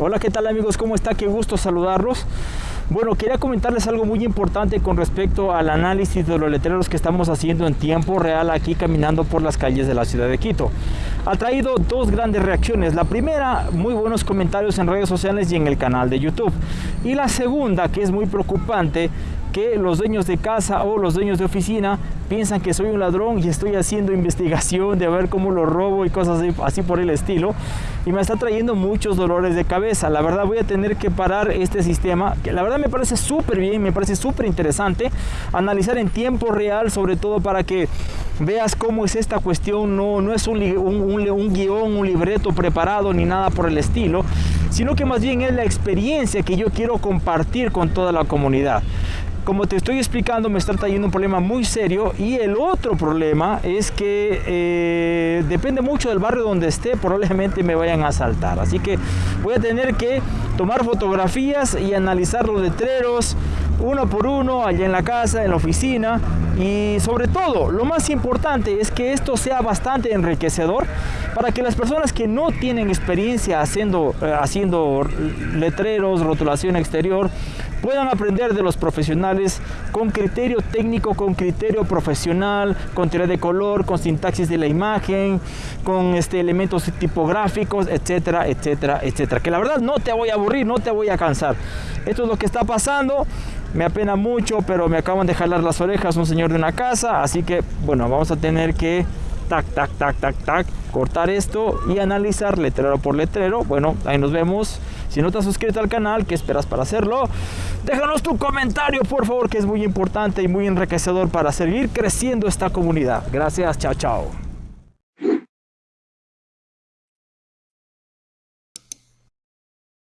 Hola, ¿qué tal amigos? ¿Cómo está? Qué gusto saludarlos. Bueno, quería comentarles algo muy importante con respecto al análisis de los letreros que estamos haciendo en tiempo real aquí caminando por las calles de la ciudad de Quito. Ha traído dos grandes reacciones. La primera, muy buenos comentarios en redes sociales y en el canal de YouTube. Y la segunda, que es muy preocupante, que los dueños de casa o los dueños de oficina piensan que soy un ladrón y estoy haciendo investigación de ver cómo lo robo y cosas así, por el estilo. Y me está trayendo muchos dolores de cabeza. La verdad voy a tener que parar este sistema que la verdad me parece súper bien me parece súper interesante analizar en tiempo real sobre todo para que veas cómo es esta cuestión. No, no es un, un, un guion un libreto preparado ni nada por el estilo sino que más bien es la experiencia que yo quiero compartir con toda la comunidad como te estoy explicando, me está trayendo un problema muy serio y el otro problema es que eh, depende mucho del barrio donde esté, probablemente me vayan a asaltar. Así que voy a tener que tomar fotografías y analizar los letreros uno por uno allá en la casa, en la oficina y sobre todo, lo más importante es que esto sea bastante enriquecedor para que las personas que no tienen experiencia haciendo, eh, haciendo letreros, rotulación exterior, puedan aprender de los profesionales con criterio técnico, con criterio profesional, con teoría de color, con sintaxis de la imagen, con este, elementos tipográficos, etcétera, etcétera, etcétera. Que la verdad no te voy a aburrir, no te voy a cansar. Esto es lo que está pasando. Me apena mucho, pero me acaban de jalar las orejas un señor de una casa, así que bueno, vamos a tener que tac, tac, tac, tac, tac, cortar esto y analizar letrero por letrero. Bueno, ahí nos vemos. Si no te has suscrito al canal, ¿qué esperas para hacerlo? Déjanos tu comentario, por favor, que es muy importante y muy enriquecedor para seguir creciendo esta comunidad. Gracias, chao, chao.